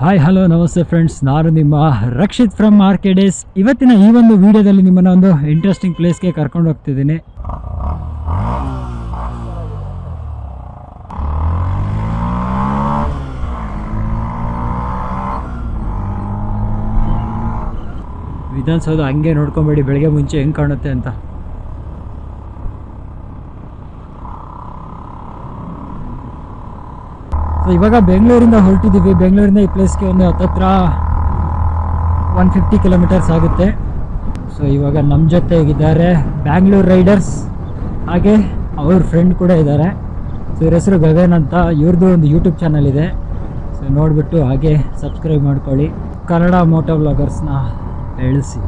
Hi hello ನಮಸ್ತೆ friends ನಾನು ನಿಮ್ಮ ರಕ್ಷಿತ್ ಫ್ರಮ್ ಮಾರ್ಕೆಡೇಸ್ ಇವತ್ತಿನ ಈ ಒಂದು ವಿಡಿಯೋದಲ್ಲಿ ನಿಮ್ಮನ್ನ ಒಂದು ಇಂಟ್ರೆಸ್ಟಿಂಗ್ ಪ್ಲೇಸ್ಗೆ ಕರ್ಕೊಂಡು ಹೋಗ್ತಿದ್ದೀನಿ. ವಿಧಾನಸೌಧ ಹಂಗೆ ನೋಡ್ಕೊಬೇಡಿ, ಬೆಳಗ್ಗೆ ಮುಂಚೆ ಹೆಂಗೆ ಕಾಣುತ್ತೆ ಅಂತ. ಇವಾಗ ಬೆಂಗಳೂರಿಂದ ಹೊರಟಿದ್ದೀವಿ. ಬೆಂಗಳೂರಿಂದ ಈ ಪ್ಲೇಸ್ಗೆ ಒಂದು ಹತ್ತತ್ರ ಒನ್ ಫಿಫ್ಟಿ ಕಿಲೋಮೀಟರ್ಸ್ ಆಗುತ್ತೆ. ಸೊ ಇವಾಗ ನಮ್ಮ ಜೊತೆಗಿದ್ದಾರೆ ಬ್ಯಾಂಗ್ಳೂರ್ ರೈಡರ್ಸ್ ಹಾಗೆ ಅವ್ರ ಫ್ರೆಂಡ್ ಕೂಡ ಇದ್ದಾರೆ. ಸೊ ಇವ್ರ ಹೆಸರು ಗಗನ್ ಅಂತ. ಇವ್ರದ್ದು ಒಂದು ಯೂಟ್ಯೂಬ್ ಚಾನಲ್ ಇದೆ. ಸೊ ನೋಡಿಬಿಟ್ಟು ಹಾಗೆ ಸಬ್ಸ್ಕ್ರೈಬ್ ಮಾಡ್ಕೊಳ್ಳಿ. ಕನ್ನಡ ಮೋಟೋ ವ್ಲಾಗರ್ಸ್ನ ಹೇಳಿಸಿ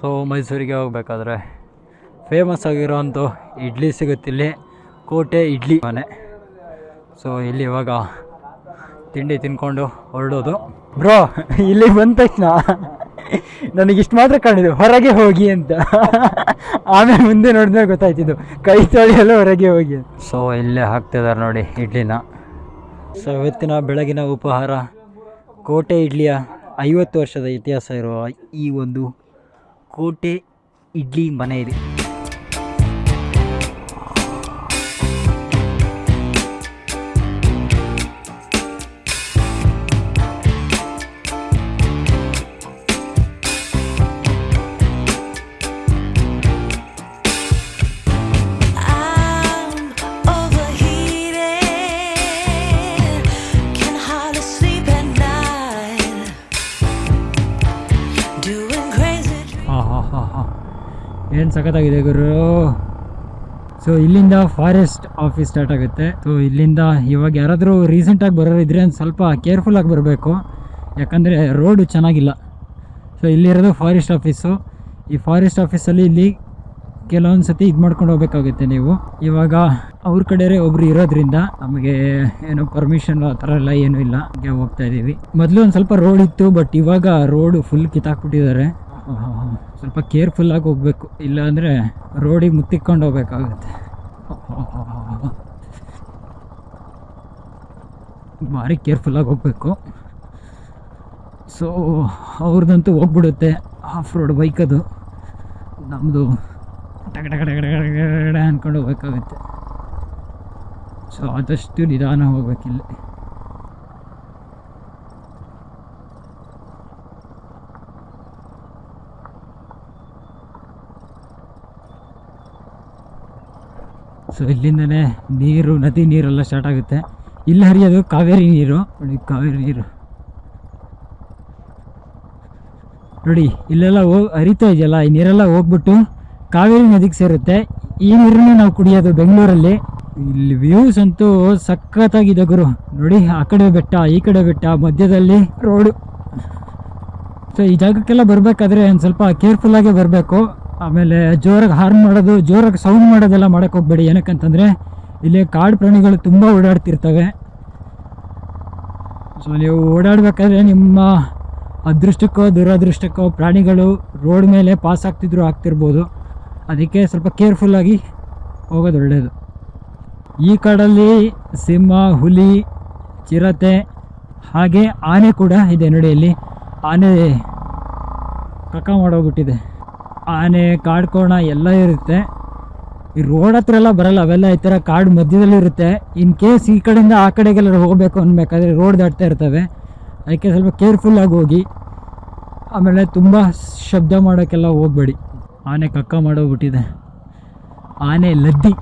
ಸೊ ಮೈಸೂರಿಗೆ ಹೋಗಬೇಕಾದ್ರೆ ಫೇಮಸ್ ಆಗಿರೋಂಥ ಇಡ್ಲಿ ಸಿಗುತ್ತಿಲ್ಲಿ ಕೋಟೆ ಇಡ್ಲಿ ಮನೆ. ಸೊ ಇಲ್ಲಿ ಇವಾಗ ತಿಂಡಿ ತಿನ್ಕೊಂಡು ಹೊರಡೋದು. ಬ್ರೋ ಇಲ್ಲಿ ಬಂದ ತಕ್ಷಣ ನನಗಿಷ್ಟು ಮಾತ್ರ ಕಾಣಿದ್ದು ಹೊರಗೆ ಹೋಗಿ ಅಂತ. ಆಮೇಲೆ ಮುಂದೆ ನೋಡಿದ್ರೆ ಗೊತ್ತಾಯ್ತಿದ್ದು. ಕೈ ತೊಳೆಯಲು ಹೊರಗೆ ಹೋಗಿ ಸೊ ಇಲ್ಲೇ ಹಾಕ್ತಿದ್ದಾರೆ ನೋಡಿ ಇಡ್ಲಿನ. ಸೊ ಇವತ್ತಿನ ಬೆಳಗಿನ ಉಪಹಾರ ಕೋಟೆ ಇಡ್ಲಿಯ ಐವತ್ತು ವರ್ಷದ ಇತಿಹಾಸ ಇರುವ ಈ ಒಂದು ಕೋಟೆ ಇಡ್ಲಿ ಮನೆ ಇದೆ. ಏನು ಸಖತ್ತಾಗಿದೆ ಗುರು? ಸೊ ಇಲ್ಲಿಂದ ಫಾರೆಸ್ಟ್ ಆಫೀಸ್ ಸ್ಟಾರ್ಟ್ ಆಗುತ್ತೆ. ಸೊ ಇಲ್ಲಿಂದ ಇವಾಗ ಯಾರಾದರೂ ರೀಸೆಂಟಾಗಿ ಬರೋರಿದ್ರೆ ಒಂದು ಸ್ವಲ್ಪ ಕೇರ್ಫುಲ್ ಆಗಿ ಬರಬೇಕು. ಯಾಕಂದರೆ ರೋಡು ಚೆನ್ನಾಗಿಲ್ಲ. ಸೊ ಇಲ್ಲಿರೋದು ಫಾರೆಸ್ಟ್ ಆಫೀಸು ಈ ಫಾರೆಸ್ಟ್ ಆಫೀಸಲ್ಲಿ ಇಲ್ಲಿ ಕೆಲವೊಂದು ಸತಿ ಇದು ಮಾಡ್ಕೊಂಡು ಹೋಗ್ಬೇಕಾಗುತ್ತೆ ನೀವು. ಇವಾಗ ಅವ್ರ ಕಡೆಯೇ ಒಬ್ರು ಇರೋದ್ರಿಂದ ನಮಗೆ ಏನು ಪರ್ಮಿಷನ್ ಆ ಥರ ಎಲ್ಲ ಏನೂ ಇಲ್ಲ. ಹಂಗೆ ಹೋಗ್ತಾ ಇದ್ದೀವಿ ಮೊದಲು ಒಂದು ಸ್ವಲ್ಪ ರೋಡ್ ಇತ್ತು ಬಟ್ ಇವಾಗ ರೋಡು ಫುಲ್ ಕಿತ್ತಾಕ್ಬಿಟ್ಟಿದ್ದಾರೆ. ಸ್ವಲ್ಪ ಕೇರ್ಫುಲ್ಲಾಗಿ ಹೋಗ್ಬೇಕು. ಇಲ್ಲಾಂದರೆ ರೋಡಿಗೆ ಮುತ್ತಿಕೊಂಡು ಹೋಗ್ಬೇಕಾಗುತ್ತೆ. ಭಾರಿ ಕೇರ್ಫುಲ್ಲಾಗಿ ಹೋಗಬೇಕು. ಸೊ ಅವ್ರದ್ದಂತೂ ಹೋಗ್ಬಿಡುತ್ತೆ. ಆಫ್ ರೋಡ್ ಬೈಕ್ ಅದು ನಮ್ಮದು ಟಗ ಟಗ ಟಗ ಟಗ ಟಗ ಟಗ ಅಂದ್ಕೊಂಡು ಹೋಗ್ಬೇಕಾಗುತ್ತೆ. ಸೊ ಆದಷ್ಟು ನಿಧಾನ ಹೋಗ್ಬೇಕಿಲ್ಲಿ. ಸೊ ಇಲ್ಲಿಂದಲೇ ನೀರು, ನದಿ ನೀರೆಲ್ಲ ಸ್ಟಾರ್ಟ್ ಆಗುತ್ತೆ. ಇಲ್ಲಿ ಹರಿಯೋದು ಕಾವೇರಿ ನೀರು. ನೋಡಿ, ಕಾವೇರಿ ನೀರು. ನೋಡಿ, ಇಲ್ಲೆಲ್ಲ ಹೋಗಿ ಹರಿತಾ ಇದೆಯಲ್ಲ, ಈ ನೀರೆಲ್ಲ ಹೋಗ್ಬಿಟ್ಟು ಕಾವೇರಿ ನದಿಗೆ ಸೇರುತ್ತೆ. ಈ ನೀರನ್ನೇ ನಾವು ಕುಡಿಯೋದು ಬೆಂಗಳೂರಲ್ಲಿ. ಇಲ್ಲಿ ವ್ಯೂಸ್ ಅಂತೂ ಸಖತ್ತಾಗಿದೆ ಗುರು. ನೋಡಿ, ಆ ಕಡೆ ಬೆಟ್ಟ, ಈ ಕಡೆ ಬೆಟ್ಟ, ಮಧ್ಯದಲ್ಲಿ ರೋಡು ಸೊ ಈ ಜಾಗಕ್ಕೆಲ್ಲ ಬರಬೇಕಾದ್ರೆ ಒಂದು ಸ್ವಲ್ಪ ಕೇರ್ಫುಲ್ಲಾಗೆ ಬರಬೇಕು. ಆಮೇಲೆ ಜೋರಾಗಿ ಹಾರ್ನ್ ಮಾಡೋದು, ಜೋರಾಗಿ ಸೌಂಡ್ ಮಾಡೋದೆಲ್ಲ ಮಾಡೋಕ್ಕೆ ಹೋಗ್ಬೇಡಿ. ಏನಕ್ಕಂತಂದರೆ, ಇಲ್ಲಿ ಕಾಡು ಪ್ರಾಣಿಗಳು ತುಂಬ ಓಡಾಡ್ತಿರ್ತವೆ. ಸೊ ನೀವು ಓಡಾಡಬೇಕಾದ್ರೆ ನಿಮ್ಮ ಅದೃಷ್ಟಕ್ಕೋ, ದುರದೃಷ್ಟಕ್ಕೋ ಪ್ರಾಣಿಗಳು ರೋಡ್ ಮೇಲೆ ಪಾಸ್ ಆಗ್ತಿದ್ರು ಆಗ್ತಿರ್ಬೋದು. ಅದಕ್ಕೆ ಸ್ವಲ್ಪ ಕೇರ್ಫುಲ್ಲಾಗಿ ಹೋಗೋದು ಒಳ್ಳೆಯದು ಈ ಕಾಡಲ್ಲಿ ಸಿಂಹ, ಹುಲಿ, ಚಿರತೆ, ಹಾಗೆ ಆನೆ ಕೂಡ ಇದೆ ನೋಡಿ ಇಲ್ಲಿ. ಆನೆ ಕಕ್ಕ ಮಾಡೋಗ್ಬಿಟ್ಟಿದೆ ಆನೆ ಕಾಡ್ಕೋಣ ಎಲ್ಲ ಇರುತ್ತೆ. ಈ ರೋಡ್ ಹತ್ರ ಎಲ್ಲ ಬರಲ್ಲ, ಅವೆಲ್ಲ ಈ ಥರ ಕಾಡು ಮಧ್ಯದಲ್ಲಿ ಇರುತ್ತೆ. ಇನ್ ಕೇಸ್ ಈ ಕಡೆಯಿಂದ ಆ ಕಡೆಗೆಲ್ಲ ಹೋಗಬೇಕು ಅನ್ಬೇಕಾದ್ರೆ ರೋಡ್ ದಾಟ್ತಾ ಇರ್ತವೆ. ಅದಕ್ಕೆ ಸ್ವಲ್ಪ ಕೇರ್ಫುಲ್ಲಾಗಿ ಹೋಗಿ. ಆಮೇಲೆ ತುಂಬ ಶಬ್ದ ಮಾಡೋಕ್ಕೆಲ್ಲ ಹೋಗಬೇಡಿ. ಆನೆ ಕಕ್ಕ ಮಾಡೋಗ್ಬಿಟ್ಟಿದೆ. ಆನೆ ಲದ್ದಿ.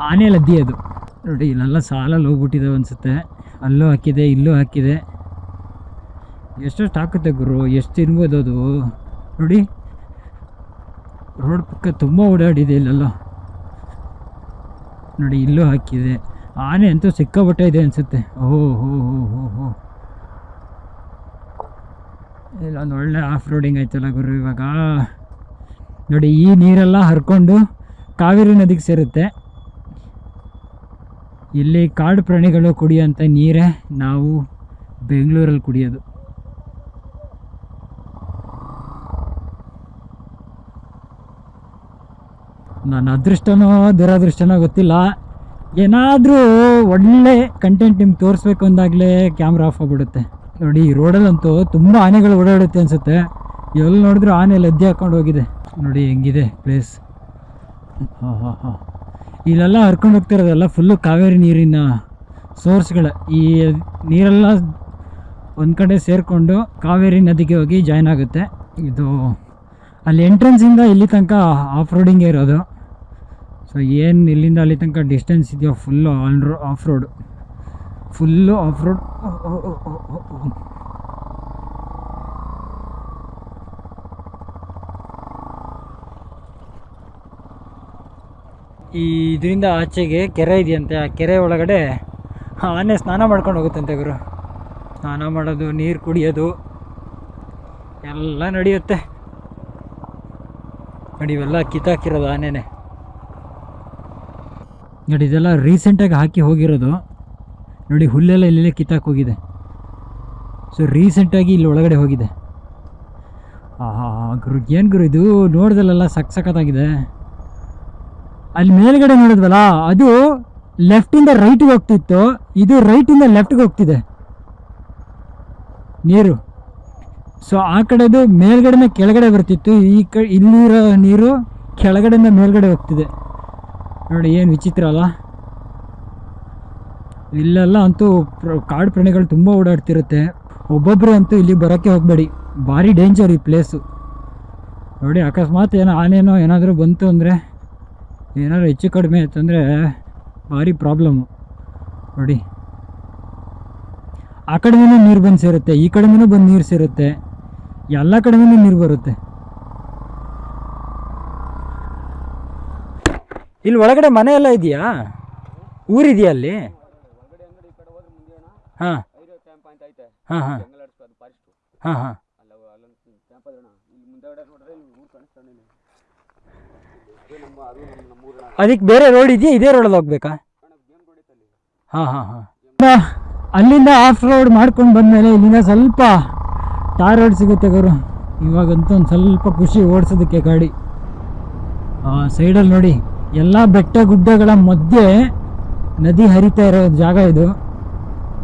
ಆನೆ ಲದ್ದಿ ಅದು. ನೋಡಿ, ಇಲ್ಲೆಲ್ಲ ಸಾಲಲ್ಲಿ ಹೋಗ್ಬಿಟ್ಟಿದೆ ಅನಿಸುತ್ತೆ. ಅಲ್ಲೂ ಹಾಕಿದೆ, ಇಲ್ಲೂ ಹಾಕಿದೆ. ಎಷ್ಟೆಷ್ಟು ಹಾಕುತ್ತೆ ಗುರು? ಎಷ್ಟು ತಿನ್ಬೋದು ಅದು? ನೋಡಿ. ರೋಡ್ ಪಕ್ಕ ತುಂಬ ಓಡಾಡಿದೆ ಇಲ್ಲೆಲ್ಲ. ನೋಡಿ, ಇಲ್ಲೂ ಹಾಕಿದೆ. ಆನೆ ಅಂತೂ ಸಿಕ್ಕಾಪಟ್ಟೆ ಇದೆ ಅನಿಸುತ್ತೆ. ಓ ಹೋ ಹೋ ಹೋ ಹೋ. ಇಲ್ಲೊಂದು ಒಳ್ಳೆ ಆಫ್ ರೋಡಿಂಗ್ ಆಯ್ತಲ್ಲ ಗುರು ಇವಾಗ. ನೋಡಿ, ಈ ನೀರೆಲ್ಲ ಹರ್ಕೊಂಡು ಕಾವೇರಿ ನದಿಗೆ ಸೇರುತ್ತೆ. ಇಲ್ಲಿ ಕಾಡು ಪ್ರಾಣಿಗಳು ಕುಡಿಯೋಂಥ ನೀರೇ ನಾವು ಬೆಂಗಳೂರಲ್ಲಿ ಕುಡಿಯೋದು. ನನ್ನ ಅದೃಷ್ಟನೋ ದುರದೃಷ್ಟನೋ ಗೊತ್ತಿಲ್ಲ. ಏನಾದರೂ ಒಳ್ಳೆ ಕಂಟೆಂಟ್ ನಿಮ್ಗೆ ತೋರಿಸ್ಬೇಕು ಅಂದಾಗಲೇ ಕ್ಯಾಮ್ರಾ ಆಫ್ ಆಗಿಬಿಡುತ್ತೆ. ನೋಡಿ, ಈ ರೋಡಲ್ಲಂತೂ ತುಂಬ ಆನೆಗಳು ಓಡಾಡುತ್ತೆ ಅನಿಸುತ್ತೆ. ಎಲ್ಲಿ ನೋಡಿದ್ರು ಆನೆ ಲದ್ದೆ ಹಾಕೊಂಡು ಹೋಗಿದೆ. ನೋಡಿ, ಹೆಂಗಿದೆ ಪ್ಲೇಸ್ ಹಾಂ ಹಾಂ ಹಾಂ ಇಲ್ಲೆಲ್ಲ ಹರ್ಕೊಂಡು ಹೋಗ್ತಿರೋದೆಲ್ಲ ಫುಲ್ಲು ಕಾವೇರಿ ನೀರಿನ ಸೋರ್ಸ್ಗಳ ಈ ನೀರೆಲ್ಲ ಒಂದು ಕಡೆ ಸೇರಿಕೊಂಡು ಕಾವೇರಿ ನದಿಗೆ ಹೋಗಿ ಜಾಯ್ನ್ ಆಗುತ್ತೆ. ಇದು ಅಲ್ಲಿ ಎಂಟ್ರೆನ್ಸಿಂದ ಇಲ್ಲಿ ತನಕ ಆಫ್ ರೋಡಿಂಗೇ ಇರೋದು. ಸೊ ಏನು ಇಲ್ಲಿಂದ ಅಲ್ಲಿ ತನಕ ಡಿಸ್ಟೆನ್ಸ್ ಇದೆಯೋ full on road off road full off road ಈ ಇದರಿಂದ ಆಚೆಗೆ ಕೆರೆ ಇದೆಯಂತೆ. ಆ ಕೆರೆ ಒಳಗಡೆ ಆನೆ ಸ್ನಾನ ಮಾಡ್ಕೊಂಡು ಹೋಗುತ್ತಂತೆ ಗುರು. ಸ್ನಾನ ಮಾಡೋದು, ನೀರು ಕುಡಿಯೋದು, ಎಲ್ಲ ನಡೆಯುತ್ತೆ. ನೋಡಿ ಇವೆಲ್ಲ ಕಿತ್ತಾಕಿರೋದು ಆನೆನೆ. ನೋಡಿ, ಇದೆಲ್ಲ ರೀಸೆಂಟಾಗಿ ಹಾಕಿ ಹೋಗಿರೋದು. ನೋಡಿ, ಹುಲ್ಲೆಲ್ಲ ಇಲ್ಲೆಲ್ಲ ಕಿತ್ತಾಕ್ ಹೋಗಿದೆ. ಸೊ ರೀಸೆಂಟಾಗಿ ಇಲ್ಲಿ ಒಳಗಡೆ ಹೋಗಿದೆ. ಗುರು, ಏನು ಗುರು ಇದು? ನೋಡ್ದಲ್ಲೆಲ್ಲ ಸಕ್ ಸಖತ್ತಾಗಿದೆ ಅಲ್ಲಿ ಮೇಲ್ಗಡೆ ನೋಡಿದ್ವಲ್ಲ, ಅದು ಲೆಫ್ಟಿಂದ ರೈಟಿಗೆ ಹೋಗ್ತಿತ್ತು. ಇದು ರೈಟಿಂದ ಲೆಫ್ಟ್ಗೆ ಹೋಗ್ತಿದೆ. ನೀರು. ಸೊ ಆ ಕಡೆದು ಮೇಲ್ಗಡೆನ ಕೆಳಗಡೆ ಬರ್ತಿತ್ತು. ಈ ಕ, ಇಲ್ಲಿರೋ ನೀರು ಕೆಳಗಡೆಯಿಂದ ಮೇಲ್ಗಡೆ ಹೋಗ್ತಿದೆ. ನೋಡಿ, ಏನು ವಿಚಿತ್ರ ಅಲ್ಲ? ಇಲ್ಲೆಲ್ಲ ಅಂತೂ ಕಾಡು ಪ್ರಾಣಿಗಳು ತುಂಬ ಓಡಾಡ್ತಿರುತ್ತೆ. ಒಬ್ಬೊಬ್ಬರು ಅಂತೂ ಇಲ್ಲಿ ಬರೋಕ್ಕೆ ಹೋಗಬೇಡಿ. ಭಾರಿ ಡೇಂಜರ್ ಈ ಪ್ಲೇಸು ನೋಡಿ, ಅಕಸ್ಮಾತ್ ಏನೋ ಆನೇನೋ ಏನಾದರೂ ಬಂತು ಅಂದರೆ, ಏನಾದ್ರು ಹೆಚ್ಚು ಕಡಿಮೆ ಆಯ್ತಂದರೆ ಭಾರಿ ಪ್ರಾಬ್ಲಮ್ಮು ನೋಡಿ. ಆ ಕಡೆನೂ ನೀರು ಬಂದು ಸೇರುತ್ತೆ, ಈ ಕಡೆನೂ ಬಂದು ನೀರು ಸೇರುತ್ತೆ. ಎಲ್ಲ ಕಡೆನೂ ನೀರು ಬರುತ್ತೆ. ಇಲ್ಲಿ ಒಳಗಡೆ ಮನೆ ಎಲ್ಲ ಇದೆಯಾ? ಊರಿದೆಯಾ ಅಲ್ಲಿ? ಹಾಂ. ಹಾಂ ಹಾಂ. ಹಾಂ ಹಾಂ. ಅದಕ್ಕೆ ಬೇರೆ ರೋಡ್ ಇದೆಯಾ? ಇದೇ ರೋಡಲ್ಲಿ ಹೋಗ್ಬೇಕಾ? ಹಾಂ ಹಾಂ ಹಾಂ. ಅಲ್ಲಿಂದ ಆಫ್ ರೋಡ್ ಮಾಡ್ಕೊಂಡು ಬಂದಮೇಲೆ ಇಲ್ಲಿಂದ ಸ್ವಲ್ಪ ಟಾರ್ ರೋಡ್ ಸಿಗುತ್ತೆ ಗುರು. ಇವಾಗಂತೂ ಒಂದು ಸ್ವಲ್ಪ ಖುಷಿ ಓಡಿಸೋದಕ್ಕೆ ಗಾಡಿ. ಸೈಡಲ್ಲಿ ನೋಡಿ, ಎಲ್ಲ ಬೆಟ್ಟ ಗುಡ್ಡಗಳ ಮಧ್ಯೆ ನದಿ ಹರಿತಾ ಇರೋ ಜಾಗ ಇದು.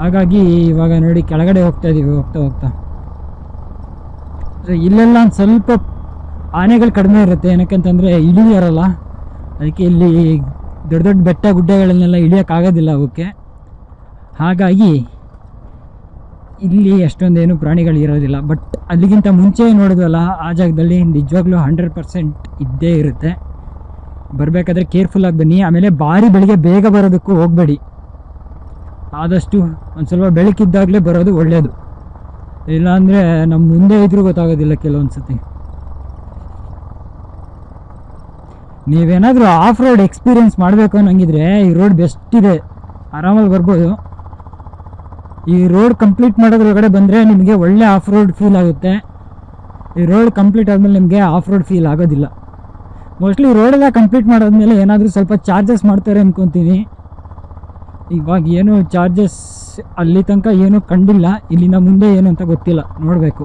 ಹಾಗಾಗಿ ಇವಾಗ ನೋಡಿ ಕೆಳಗಡೆ ಹೋಗ್ತಾ ಇದೀವಿ, ಹೋಗ್ತಾ ಹೋಗ್ತಾ. ಇಲ್ಲೆಲ್ಲ ಒಂದು ಸ್ವಲ್ಪ ಆನೆಗಳು ಕಡಿಮೆ ಇರುತ್ತೆ. ಏನಕ್ಕಂತಂದರೆ ಇಳಿಯರಲ್ಲ ಅದಕ್ಕೆ ಇಲ್ಲಿ ದೊಡ್ಡ ದೊಡ್ಡ ಬೆಟ್ಟ ಗುಡ್ಡಗಳನ್ನೆಲ್ಲ ಇಳಿಯೋಕ್ಕಾಗೋದಿಲ್ಲ ಅವಕ್ಕೆ. ಹಾಗಾಗಿ ಇಲ್ಲಿ ಅಷ್ಟೊಂದೇನು ಪ್ರಾಣಿಗಳು ಇರೋದಿಲ್ಲ. ಬಟ್ ಅಲ್ಲಿಗಿಂತ ಮುಂಚೆ ನೋಡಿದ್ವಲ್ಲ, ಆ ಜಾಗದಲ್ಲಿ ನಿಜವಾಗ್ಲೂ ಹಂಡ್ರೆಡ್ ಪರ್ಸೆಂಟ್ ಇದ್ದೇ ಇರುತ್ತೆ. ಬರಬೇಕಾದ್ರೆ ಕೇರ್ಫುಲ್ಲಾಗಿ ಬನ್ನಿ. ಆಮೇಲೆ ಭಾರಿ ಬೆಳಿಗ್ಗೆ ಬೇಗ ಬರೋದಕ್ಕೂ ಹೋಗಬೇಡಿ. ಆದಷ್ಟು ಒಂದು ಸ್ವಲ್ಪ ಬೆಳಕಿದ್ದಾಗಲೇ ಬರೋದು ಒಳ್ಳೆಯದು ಇಲ್ಲಾಂದರೆ ನಮ್ಮ ಮುಂದೆ ಇದ್ರೂ ಗೊತ್ತಾಗೋದಿಲ್ಲ ಕೆಲವೊಂದು ಸತಿ ನೀವೇನಾದರೂ ಆಫ್ ರೋಡ್ ಎಕ್ಸ್ಪೀರಿಯೆನ್ಸ್ ಮಾಡಬೇಕು ಅನ್ನಂಗಿದ್ರೆ ಈ ರೋಡ್ ಬೆಸ್ಟ್ ಇದೆ. ಆರಾಮಾಗಿ ಬರ್ಬೋದು. ಈ ರೋಡ್ ಕಂಪ್ಲೀಟ್ ಮಾಡೋದ್ರೊಳಗಡೆ ಬಂದರೆ ನಿಮಗೆ ಒಳ್ಳೆ ಆಫ್ ರೋಡ್ ಫೀಲ್ ಆಗುತ್ತೆ. ಈ ರೋಡ್ ಕಂಪ್ಲೀಟ್ ಆದಮೇಲೆ ನಿಮಗೆ ಆಫ್ ರೋಡ್ ಫೀಲ್ ಆಗೋದಿಲ್ಲ. ಮೋಸ್ಟ್ಲಿ ರೋಡೆಲ್ಲ ಕಂಪ್ಲೀಟ್ ಮಾಡಾದ್ಮೇಲೆ ಏನಾದರೂ ಸ್ವಲ್ಪ ಚಾರ್ಜಸ್ ಮಾಡ್ತಾರೆ ಅಂದ್ಕೊತೀನಿ ಇವಾಗ ಏನು ಚಾರ್ಜಸ್ ಅಲ್ಲಿ ತನಕ ಏನೂ ಕಂಡಿಲ್ಲ ಇಲ್ಲಿಂದ ಮುಂದೆ ಏನು ಅಂತ ಗೊತ್ತಿಲ್ಲ, ನೋಡಬೇಕು.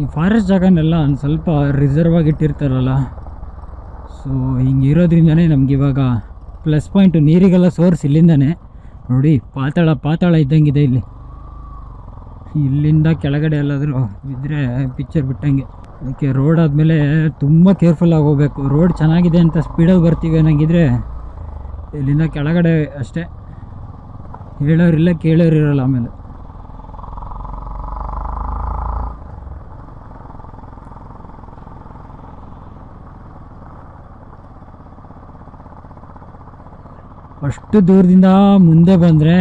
ಈ ಫಾರೆಸ್ಟ್ ಜಾಗನೆಲ್ಲ ಒಂದು ಸ್ವಲ್ಪ ರಿಸರ್ವ್ ಆಗಿ ಇಟ್ಟಿರ್ತಾರಲ್ಲ. ಸೊ ಹಿಂಗೆ ಇರೋದ್ರಿಂದನೇ ನಮ್ಗೆ ಇವಾಗ ಪ್ಲಸ್ ಪಾಯಿಂಟು ನೀರಿಗೆಲ್ಲ ಸೋರ್ಸ್ ಇಲ್ಲಿಂದನೇ. ನೋಡಿ, ಪಾತಾಳ ಪಾತಾಳ ಇದ್ದಂಗಿದೆ ಇಲ್ಲಿ. ಇಲ್ಲಿಂದ ಕೆಳಗಡೆ ಎಲ್ಲಾದರೂ ಬಿದ್ದರೆ ಪಿಕ್ಚರ್ ಬಿಟ್ಟಂಗೆ. ಅದಕ್ಕೆ ರೋಡ್ ಆದಮೇಲೆ ತುಂಬ ಕೇರ್ಫುಲ್ಲಾಗಿ ಹೋಗ್ಬೇಕು. ರೋಡ್ ಚೆನ್ನಾಗಿದೆ ಅಂತ ಸ್ಪೀಡಲ್ಲಿ ಬರ್ತೀವಿ ಅನ್ನಂಗಿದ್ರೆ ಇಲ್ಲಿಂದ ಕೆಳಗಡೆ ಅಷ್ಟೇ. ಹೇಳೋರಿಲ್ಲ, ಕೇಳೋರಿರಲ್ಲ ಆಮೇಲೆ. ಅಷ್ಟು ದೂರದಿಂದ ಮುಂದೆ ಬಂದರೆ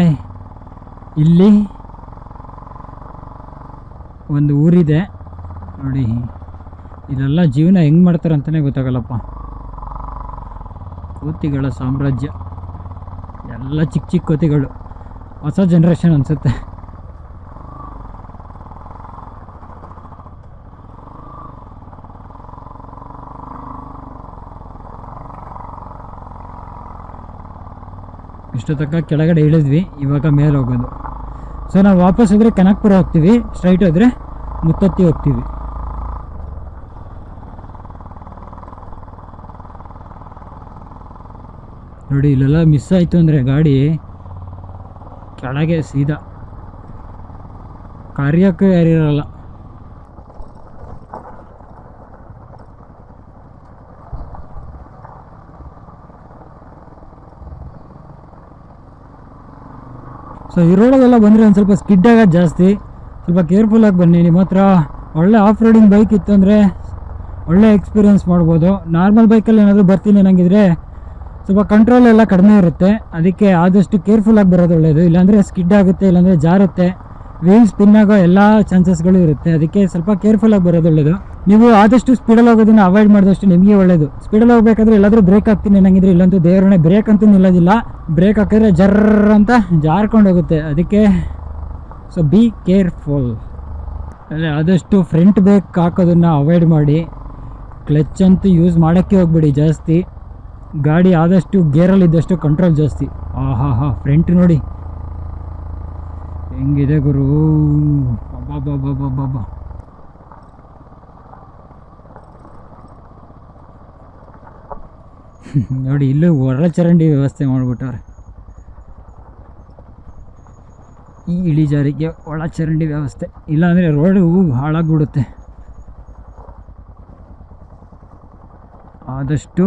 ಇಲ್ಲಿ ಒಂದು ಊರಿದೆ. ನೋಡಿ ಇದೆಲ್ಲ ಜೀವನ ಹೆಂಗೆ ಮಾಡ್ತಾರೆ ಅಂತಲೇ ಗೊತ್ತಾಗಲ್ಲಪ್ಪ. ಕೋತಿಗಳ ಸಾಮ್ರಾಜ್ಯ. ಎಲ್ಲ ಚಿಕ್ಕ ಚಿಕ್ಕ ಕೋತಿಗಳು. ಹೊಸ ಜನ್ರೇಷನ್ ಅನಿಸುತ್ತೆ. ಇಷ್ಟು ಕೆಳಗಡೆ ಇಳಿದ್ವಿ, ಇವಾಗ ಮೇಲೆ ಹೋಗೋದು. ಸೊ ನಾವು ವಾಪಸ್ ಹೋದರೆ ಕನಕ್ಪುರ ಹೋಗ್ತೀವಿ ಸ್ಟ್ರೈಟ್ ಹೋದರೆ ಮುತ್ತತ್ತಿ ಹೋಗ್ತೀವಿ. ನೋಡಿ, ಇಲ್ಲೆಲ್ಲ ಮಿಸ್ ಆಯಿತು ಅಂದರೆ ಗಾಡಿ ಕೆಳಗೆ ಸೀದಾ. ಕಾರ್ಯಕ್ಕೂ ಯಾರಿರಲ್ಲ. ಸೊ ಈ ರೋಡಲ್ಲೆಲ್ಲ ಬಂದರೆ ಒಂದು ಸ್ವಲ್ಪ ಸ್ಕಿಡ್ ಜಾಸ್ತಿ. ಸ್ವಲ್ಪ ಕೇರ್ಫುಲ್ಲಾಗಿ ಬನ್ನಿ. ನಿಮ್ಮ ಹತ್ರ ಒಳ್ಳೆ ಆಫ್ ರೋಡಿಂಗ್ ಬೈಕ್ ಇತ್ತು ಅಂದರೆ ಒಳ್ಳೆ ಎಕ್ಸ್ಪೀರಿಯನ್ಸ್ ಮಾಡ್ಬೋದು. ನಾರ್ಮಲ್ ಬೈಕಲ್ಲಿ ಏನಾದರೂ ಬರ್ತೀನಿ ಅನ್ನಂಗಿದ್ರೆ ಸ್ವಲ್ಪ ಕಂಟ್ರೋಲ್ ಎಲ್ಲ ಕಡಿಮೆ ಇರುತ್ತೆ. ಅದಕ್ಕೆ ಆದಷ್ಟು ಕೇರ್ಫುಲ್ಲಾಗಿ ಬರೋದು ಒಳ್ಳೆಯದು ಇಲ್ಲಾಂದರೆ ಸ್ಕಿಡ್ ಆಗುತ್ತೆ, ಇಲ್ಲಾಂದರೆ ಜಾರುತ್ತೆ. ವೀಲ್ ಸ್ಪಿನ್ ಆಗೋ ಎಲ್ಲ ಚಾನ್ಸಸ್ಗಳು ಇರುತ್ತೆ. ಅದಕ್ಕೆ ಸ್ವಲ್ಪ ಕೇರ್ಫುಲ್ಲಾಗಿ ಬರೋದು ಒಳ್ಳೇದು. ನೀವು ಆದಷ್ಟು ಸ್ಪೀಡಲ್ಲಿ ಹೋಗೋದನ್ನ ಅವಾಯ್ಡ್ ಮಾಡಿದಷ್ಟು ನಿಮಗೆ ಒಳ್ಳೆಯದು ಸ್ಪೀಡಲ್ಲಿ ಹೋಗಬೇಕಾದ್ರೆ ಎಲ್ಲಾದರೂ ಬ್ರೇಕ್ ಹಾಕ್ತೀನಿ ಅನ್ನಂಗಿದ್ರೆ ಇಲ್ಲಂತೂ ದೇವರೇ ಬ್ರೇಕ್ ಅಂತೂ ನಿಲ್ಲೋದಿಲ್ಲ. ಬ್ರೇಕ್ ಹಾಕಿದ್ರೆ ಜರ್ರ್ ಅಂತ ಜಾರ್ಕೊಂಡು ಹೋಗುತ್ತೆ. ಅದಕ್ಕೆ ಸೊ ಬಿ ಕೇರ್ಫುಲ್ ಅಲ್ಲೇ ಆದಷ್ಟು ಫ್ರಂಟ್ ಬ್ರೇಕ್ ಹಾಕೋದನ್ನು ಅವಾಯ್ಡ್ ಮಾಡಿ. ಕ್ಲಚ್ ಅಂತೂ ಯೂಸ್ ಮಾಡೋಕ್ಕೆ ಹೋಗ್ಬಿಡಿ ಜಾಸ್ತಿ. ಗಾಡಿ ಆದಷ್ಟು ಗೇರಲ್ಲಿದ್ದಷ್ಟು ಕಂಟ್ರೋಲ್ ಜಾಸ್ತಿ. ಆಹಾ ಹಾ ಫ್ರಂಟ್ ನೋಡಿ. ಹೆಂಗಿದೆ ಗುರು? ಬಾಬಾ ನೋಡಿ, ಇಲ್ಲೂ ಒಳಚರಂಡಿ ವ್ಯವಸ್ಥೆ ಮಾಡಿಬಿಟ್ಟವ್ರೆ. ಈ ಇಳಿಜಾರಿಗೆ ಒಳಚರಂಡಿ ವ್ಯವಸ್ಥೆ. ಇಲ್ಲಾಂದರೆ ರೋಡು ಹಾಳಾಗ್ಬಿಡುತ್ತೆ. ಆದಷ್ಟು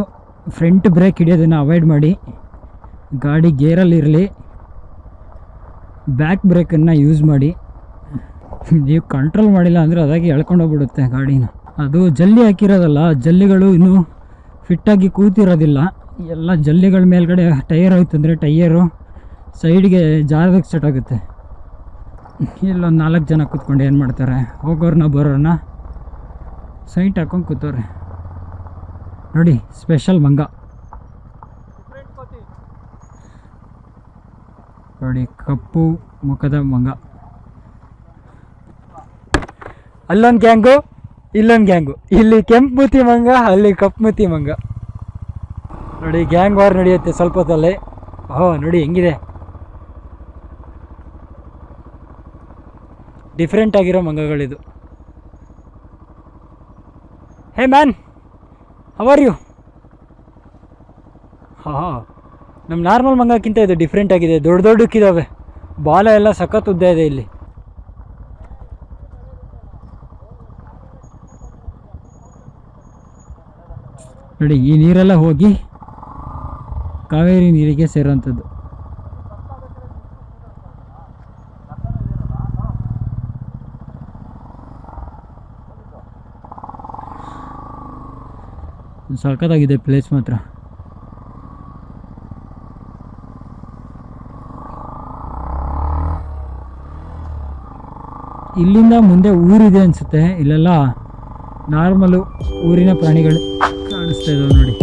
ಫ್ರಂಟ್ ಬ್ರೇಕ್ ಹಿಡಿಯೋದನ್ನು ಅವಾಯ್ಡ್ ಮಾಡಿ. ಗಾಡಿ ಗೇರಲ್ಲಿರಲಿ ಬ್ಯಾಕ್ ಬ್ರೇಕನ್ನು ಯೂಸ್ ಮಾಡಿ. ನೀವು ಕಂಟ್ರೋಲ್ ಮಾಡಿಲ್ಲ ಅಂದರೆ ಅದಾಗಿ ಎಳ್ಕೊಂಡೋಗ್ಬಿಡುತ್ತೆ ಗಾಡಿನ. ಅದು ಜಲ್ಲಿ ಹಾಕಿರೋದಲ್ಲ, ಜಲ್ಲಿಗಳು ಇನ್ನೂ ಫಿಟ್ಟಾಗಿ ಕೂತಿರೋದಿಲ್ಲ. ಎಲ್ಲ ಜಲ್ಲಿಗಳ ಮೇಲ್ಗಡೆ ಟೈರ್ ಹೋಯ್ತು ಅಂದರೆ ಟೈಯರು ಸೈಡ್ಗೆ ಜಾರದಕ್ಕೆ ಸೆಟ್ ಆಗುತ್ತೆ. ಇಲ್ಲೊಂದು ನಾಲ್ಕು ಜನ ಕೂತ್ಕೊಂಡು ಏನು ಮಾಡ್ತಾರೆ? ಹೋಗೋರನ್ನ ಬರೋರನ್ನ ಸೈಟ್ ಹಾಕೊಂಡು ಕೂತವ್ರೆ. ನೋಡಿ ಸ್ಪೆಷಲ್ ಮಂಗ. ನೋಡಿ, ಕಪ್ಪು ಮುಖದ ಮಂಗ. ಅಲ್ಲೊಂದು ಗ್ಯಾಂಗು, ಇಲ್ಲೊಂದು ಗ್ಯಾಂಗು. ಇಲ್ಲಿ ಕೆಂಪು ಮೂತಿ ಮಂಗ, ಅಲ್ಲಿ ಕಪ್ಪು ಮೂತಿ ಮಂಗ. ನೋಡಿ, ಗ್ಯಾಂಗ್ ವಾರ್ ನಡೆಯುತ್ತೆ ಸ್ವಲ್ಪ ಹೊತ್ತಲ್ಲಿ. ಓಹೋ, ನೋಡಿ, ಹೆಂಗಿದೆ. ಡಿಫ್ರೆಂಟ್ ಆಗಿರೋ ಮಂಗಗಳಿದು. Hey, man are you? ಹಾಂ ನಮ್ಮ ನಾರ್ಮಲ್ ಮಂಗಕ್ಕಿಂತ ಇದು ಡಿಫ್ರೆಂಟ್ ಆಗಿದೆ. ದೊಡ್ಡ ದೊಡ್ಡಕ್ಕಿದ್ದಾವೆ ಬಾಲ ಎಲ್ಲ ಸಖತ್ ಉದ್ದ ಇದೆ ಇಲ್ಲಿ. ನೋಡಿ, ಈ ನೀರೆಲ್ಲ ಹೋಗಿ ಕಾವೇರಿ ನೀರಿಗೆ ಸೇರೋಂಥದ್ದು ಸಖತ್ತಾಗಿದೆ ಪ್ಲೇಸ್ ಮಾತ್ರ. ಇಲ್ಲಿಂದ ಮುಂದೆ ಊರಿದೆ ಅನಿಸುತ್ತೆ. ಇಲ್ಲೆಲ್ಲ ನಾರ್ಮಲು ಊರಿನ ಪ್ರಾಣಿಗಳು ಕಾಣಿಸ್ತಾ ಇದಾವೆ ನೋಡಿ.